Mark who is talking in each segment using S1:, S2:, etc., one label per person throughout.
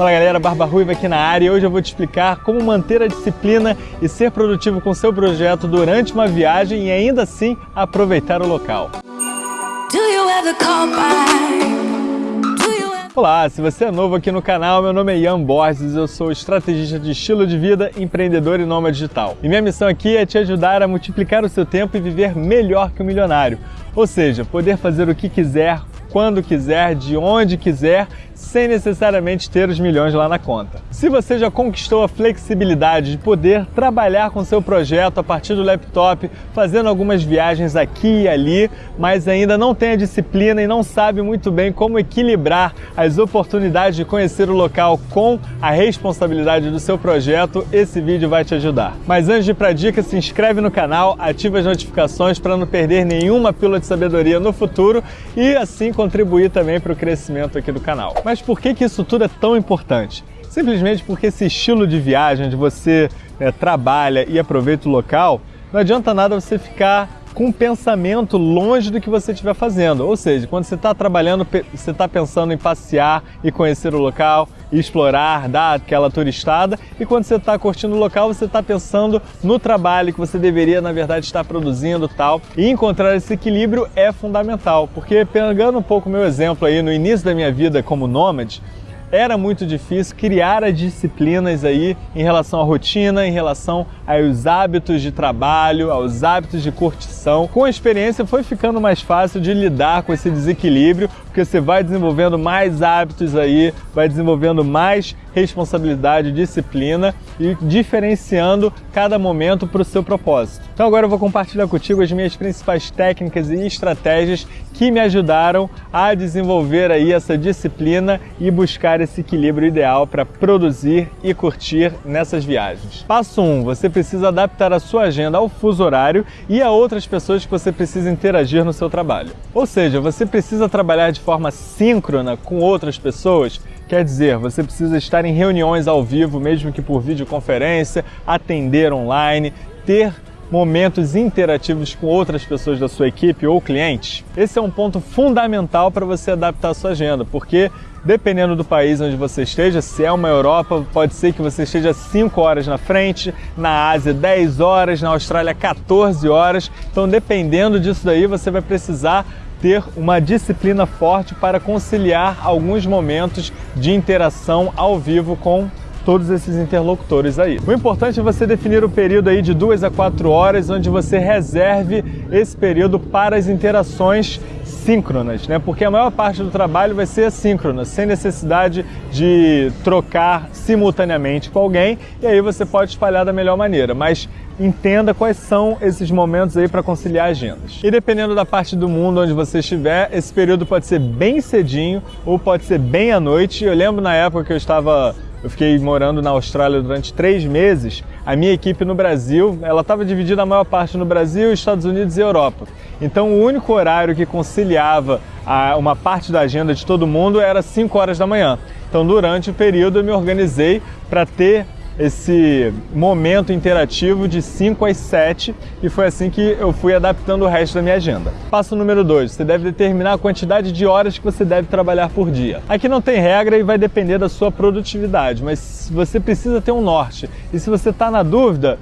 S1: Fala galera, Barba Ruiva aqui na área e hoje eu vou te explicar como manter a disciplina e ser produtivo com seu projeto durante uma viagem e ainda assim aproveitar o local. Olá, se você é novo aqui no canal, meu nome é Ian Borges, eu sou estrategista de estilo de vida, empreendedor e nômade digital. E minha missão aqui é te ajudar a multiplicar o seu tempo e viver melhor que o um milionário. Ou seja, poder fazer o que quiser, quando quiser, de onde quiser sem necessariamente ter os milhões lá na conta. Se você já conquistou a flexibilidade de poder trabalhar com seu projeto a partir do laptop, fazendo algumas viagens aqui e ali, mas ainda não tem a disciplina e não sabe muito bem como equilibrar as oportunidades de conhecer o local com a responsabilidade do seu projeto, esse vídeo vai te ajudar. Mas antes de ir para dica, se inscreve no canal, ativa as notificações para não perder nenhuma pílula de sabedoria no futuro e assim contribuir também para o crescimento aqui do canal. Mas por que, que isso tudo é tão importante? Simplesmente porque esse estilo de viagem, onde você é, trabalha e aproveita o local, não adianta nada você ficar com um pensamento longe do que você estiver fazendo. Ou seja, quando você está trabalhando, você está pensando em passear e conhecer o local, explorar, dar aquela turistada, e quando você está curtindo o local, você está pensando no trabalho que você deveria, na verdade, estar produzindo tal. E encontrar esse equilíbrio é fundamental, porque pegando um pouco o meu exemplo aí no início da minha vida como nômade, era muito difícil criar as disciplinas aí em relação à rotina, em relação aos hábitos de trabalho, aos hábitos de curtição. Com a experiência foi ficando mais fácil de lidar com esse desequilíbrio, porque você vai desenvolvendo mais hábitos aí, vai desenvolvendo mais responsabilidade, disciplina e diferenciando cada momento para o seu propósito. Então agora eu vou compartilhar contigo as minhas principais técnicas e estratégias que me ajudaram a desenvolver aí essa disciplina e buscar esse equilíbrio ideal para produzir e curtir nessas viagens. Passo 1, um, você precisa adaptar a sua agenda ao fuso horário e a outras pessoas que você precisa interagir no seu trabalho. Ou seja, você precisa trabalhar de de forma síncrona com outras pessoas, quer dizer, você precisa estar em reuniões ao vivo, mesmo que por videoconferência, atender online, ter momentos interativos com outras pessoas da sua equipe ou clientes. Esse é um ponto fundamental para você adaptar a sua agenda, porque dependendo do país onde você esteja, se é uma Europa, pode ser que você esteja 5 horas na frente, na Ásia 10 horas, na Austrália 14 horas. Então, dependendo disso daí, você vai precisar ter uma disciplina forte para conciliar alguns momentos de interação ao vivo com todos esses interlocutores aí. O importante é você definir o período aí de duas a quatro horas, onde você reserve esse período para as interações síncronas, né? Porque a maior parte do trabalho vai ser assíncrona, sem necessidade de trocar simultaneamente com alguém, e aí você pode espalhar da melhor maneira, mas entenda quais são esses momentos aí para conciliar agendas. E dependendo da parte do mundo onde você estiver, esse período pode ser bem cedinho ou pode ser bem à noite. Eu lembro na época que eu estava eu fiquei morando na Austrália durante três meses. A minha equipe no Brasil, ela estava dividida a maior parte no Brasil, Estados Unidos e Europa. Então o único horário que conciliava a, uma parte da agenda de todo mundo era 5 horas da manhã. Então durante o período eu me organizei para ter esse momento interativo de 5 às 7 e foi assim que eu fui adaptando o resto da minha agenda. Passo número 2, você deve determinar a quantidade de horas que você deve trabalhar por dia. Aqui não tem regra e vai depender da sua produtividade, mas você precisa ter um norte. E se você está na dúvida,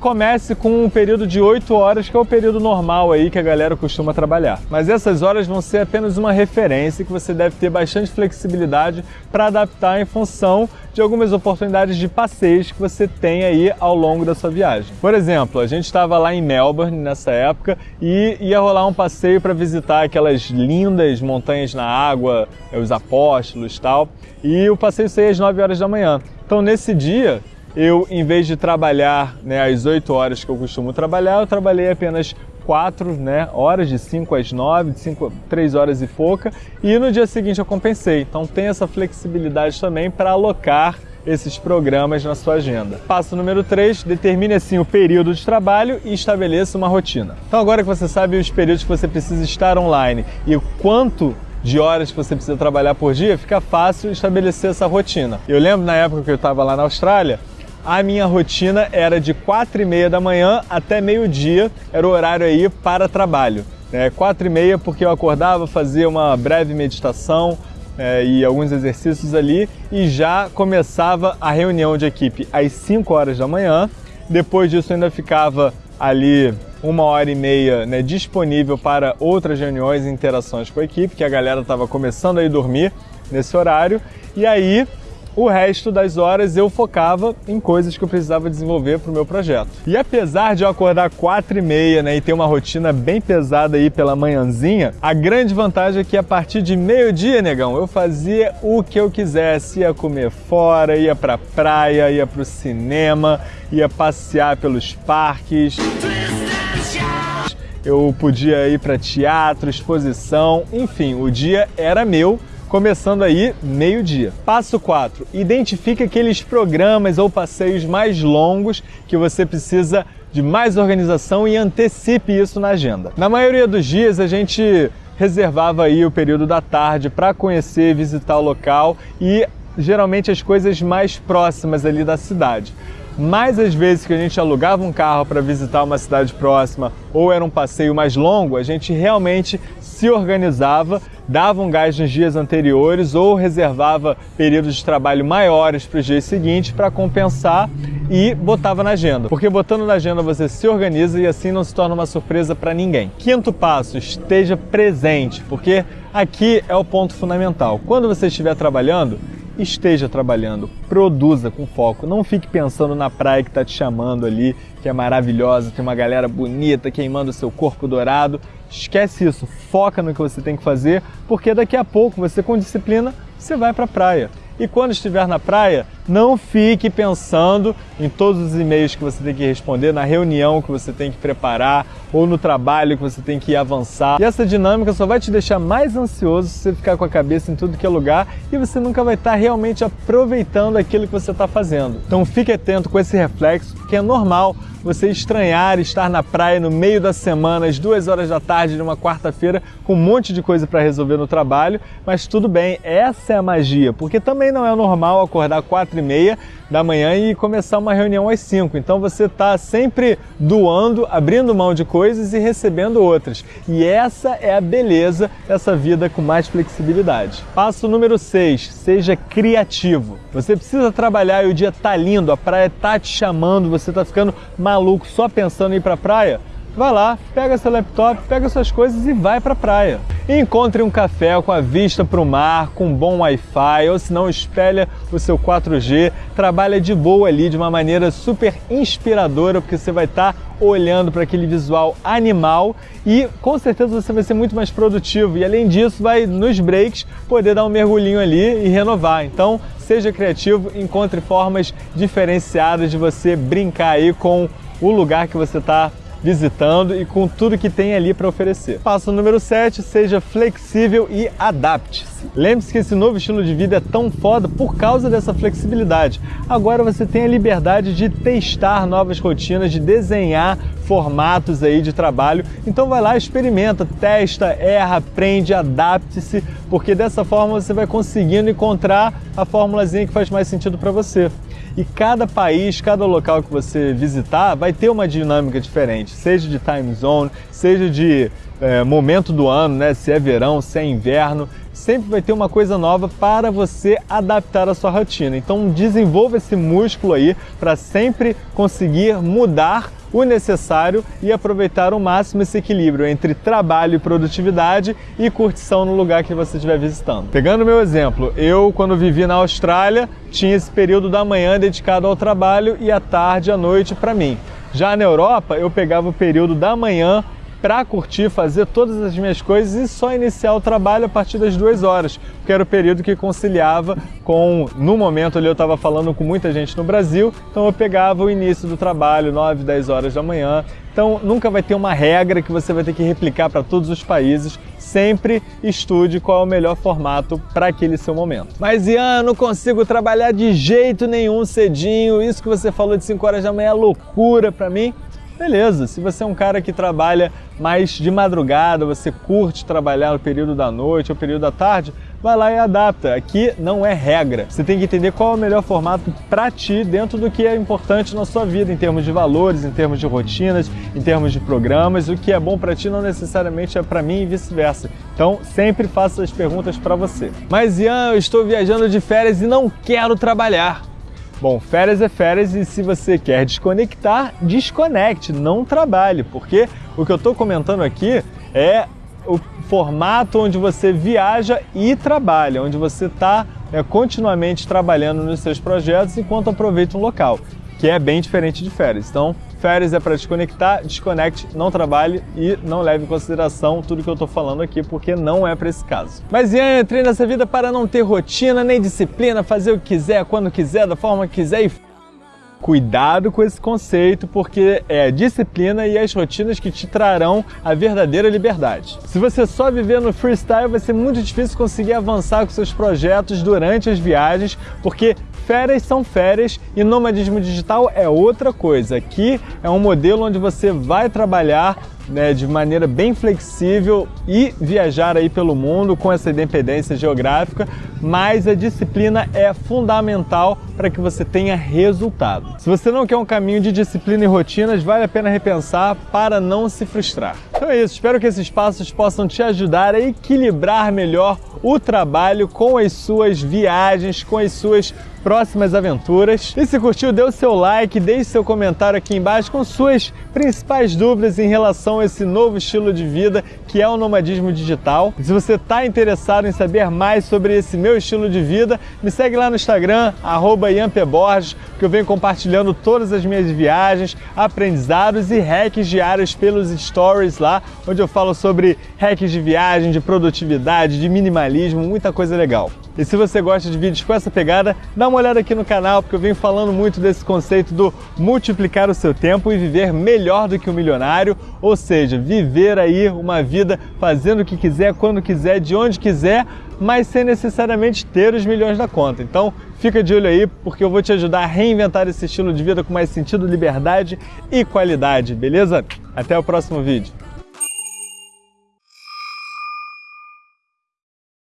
S1: comece com um período de 8 horas, que é o período normal aí que a galera costuma trabalhar. Mas essas horas vão ser apenas uma referência que você deve ter bastante flexibilidade para adaptar em função de algumas oportunidades de passeios que você tem aí ao longo da sua viagem. Por exemplo, a gente estava lá em Melbourne nessa época e ia rolar um passeio para visitar aquelas lindas montanhas na água, os apóstolos e tal, e o passeio saía às 9 horas da manhã. Então nesse dia eu, em vez de trabalhar né, as 8 horas que eu costumo trabalhar, eu trabalhei apenas 4 né, horas, de 5 às 9, de 5, 3 horas e pouca, e no dia seguinte eu compensei. Então tem essa flexibilidade também para alocar esses programas na sua agenda. Passo número 3, determine assim o período de trabalho e estabeleça uma rotina. Então agora que você sabe os períodos que você precisa estar online e o quanto de horas que você precisa trabalhar por dia, fica fácil estabelecer essa rotina. Eu lembro na época que eu estava lá na Austrália, a minha rotina era de 4 e meia da manhã até meio-dia, era o horário aí para trabalho. É, 4 e meia porque eu acordava, fazia uma breve meditação, é, e alguns exercícios ali e já começava a reunião de equipe às 5 horas da manhã. Depois disso ainda ficava ali uma hora e meia né, disponível para outras reuniões e interações com a equipe, que a galera estava começando a ir dormir nesse horário. E aí o resto das horas eu focava em coisas que eu precisava desenvolver para o meu projeto. E apesar de eu acordar 4 e meia né, e ter uma rotina bem pesada aí pela manhãzinha, a grande vantagem é que a partir de meio-dia, negão, eu fazia o que eu quisesse. Ia comer fora, ia pra praia, ia pro cinema, ia passear pelos parques. Eu podia ir para teatro, exposição, enfim, o dia era meu começando aí meio-dia. Passo 4. Identifique aqueles programas ou passeios mais longos que você precisa de mais organização e antecipe isso na agenda. Na maioria dos dias a gente reservava aí o período da tarde para conhecer, visitar o local e geralmente as coisas mais próximas ali da cidade. Mais as vezes que a gente alugava um carro para visitar uma cidade próxima ou era um passeio mais longo, a gente realmente se organizava, dava um gás nos dias anteriores ou reservava períodos de trabalho maiores para os dias seguintes para compensar e botava na agenda. Porque botando na agenda você se organiza e assim não se torna uma surpresa para ninguém. Quinto passo, esteja presente, porque aqui é o ponto fundamental. Quando você estiver trabalhando, esteja trabalhando, produza com foco, não fique pensando na praia que está te chamando ali, que é maravilhosa, tem uma galera bonita queimando seu corpo dourado. Esquece isso, foca no que você tem que fazer, porque daqui a pouco você com disciplina, você vai para a praia. E quando estiver na praia, não fique pensando em todos os e-mails que você tem que responder, na reunião que você tem que preparar ou no trabalho que você tem que avançar. E essa dinâmica só vai te deixar mais ansioso se você ficar com a cabeça em tudo que é lugar e você nunca vai estar realmente aproveitando aquilo que você está fazendo. Então fique atento com esse reflexo, porque é normal você estranhar estar na praia no meio da semana, às duas horas da tarde de uma quarta-feira, com um monte de coisa para resolver no trabalho, mas tudo bem, essa é a magia, porque também não é normal acordar quatro e meia da manhã e começar uma reunião às 5. Então você está sempre doando, abrindo mão de coisas e recebendo outras. E essa é a beleza dessa vida com mais flexibilidade. Passo número 6, seja criativo. Você precisa trabalhar e o dia tá lindo, a praia tá te chamando, você tá ficando maluco só pensando em ir para a praia vai lá, pega seu laptop, pega suas coisas e vai para a praia. Encontre um café com a vista para o mar, com bom Wi-Fi, ou se não, espelha o seu 4G, trabalha de boa ali, de uma maneira super inspiradora, porque você vai estar tá olhando para aquele visual animal e com certeza você vai ser muito mais produtivo e além disso vai nos breaks poder dar um mergulhinho ali e renovar. Então seja criativo, encontre formas diferenciadas de você brincar aí com o lugar que você está visitando e com tudo que tem ali para oferecer. Passo número 7, seja flexível e adapte-se. Lembre-se que esse novo estilo de vida é tão foda por causa dessa flexibilidade. Agora você tem a liberdade de testar novas rotinas, de desenhar formatos aí de trabalho. Então vai lá, experimenta, testa, erra, aprende, adapte-se, porque dessa forma você vai conseguindo encontrar a formulazinha que faz mais sentido para você. E cada país, cada local que você visitar vai ter uma dinâmica diferente, seja de time zone, seja de é, momento do ano, né? se é verão, se é inverno, sempre vai ter uma coisa nova para você adaptar a sua rotina. Então desenvolva esse músculo aí para sempre conseguir mudar o necessário e aproveitar ao máximo esse equilíbrio entre trabalho e produtividade e curtição no lugar que você estiver visitando. Pegando o meu exemplo, eu quando vivi na Austrália tinha esse período da manhã dedicado ao trabalho e à tarde à noite para mim. Já na Europa eu pegava o período da manhã para curtir, fazer todas as minhas coisas e só iniciar o trabalho a partir das duas horas, que era o período que conciliava com, no momento ali eu estava falando com muita gente no Brasil, então eu pegava o início do trabalho, 9, 10 horas da manhã, então nunca vai ter uma regra que você vai ter que replicar para todos os países, sempre estude qual é o melhor formato para aquele seu momento. Mas Ian, eu não consigo trabalhar de jeito nenhum cedinho, isso que você falou de 5 horas da manhã é loucura para mim. Beleza. Se você é um cara que trabalha mais de madrugada, você curte trabalhar no período da noite ou período da tarde, vai lá e adapta. Aqui não é regra. Você tem que entender qual é o melhor formato para ti dentro do que é importante na sua vida, em termos de valores, em termos de rotinas, em termos de programas. O que é bom para ti não necessariamente é para mim e vice-versa. Então, sempre faça as perguntas para você. Mas Ian, eu estou viajando de férias e não quero trabalhar. Bom, férias é férias e se você quer desconectar, desconecte, não trabalhe, porque o que eu estou comentando aqui é o formato onde você viaja e trabalha, onde você está é, continuamente trabalhando nos seus projetos enquanto aproveita um local, que é bem diferente de férias. Então, férias é para desconectar, desconecte, não trabalhe e não leve em consideração tudo que eu estou falando aqui, porque não é para esse caso. Mas Ian, eu entrei nessa vida para não ter rotina nem disciplina, fazer o que quiser, quando quiser, da forma que quiser e Cuidado com esse conceito, porque é a disciplina e as rotinas que te trarão a verdadeira liberdade. Se você só viver no freestyle, vai ser muito difícil conseguir avançar com seus projetos durante as viagens, porque férias são férias e nomadismo digital é outra coisa. Aqui é um modelo onde você vai trabalhar né, de maneira bem flexível e viajar aí pelo mundo com essa independência geográfica, mas a disciplina é fundamental para que você tenha resultado. Se você não quer um caminho de disciplina e rotinas, vale a pena repensar para não se frustrar. Então é isso, espero que esses passos possam te ajudar a equilibrar melhor o trabalho com as suas viagens, com as suas próximas aventuras. E se curtiu, dê o seu like, deixe seu comentário aqui embaixo com suas principais dúvidas em relação a esse novo estilo de vida que é o nomadismo digital. Se você está interessado em saber mais sobre esse meu estilo de vida, me segue lá no Instagram, @iampeborges, que eu venho compartilhando todas as minhas viagens, aprendizados e hacks diários pelos stories lá, onde eu falo sobre hacks de viagem, de produtividade, de minimalismo, muita coisa legal. E se você gosta de vídeos com essa pegada, dá uma olhada aqui no canal, porque eu venho falando muito desse conceito do multiplicar o seu tempo e viver melhor do que um milionário, ou seja, viver aí uma vida fazendo o que quiser, quando quiser, de onde quiser, mas sem necessariamente ter os milhões da conta. Então, fica de olho aí, porque eu vou te ajudar a reinventar esse estilo de vida com mais sentido, liberdade e qualidade, beleza? Até o próximo vídeo.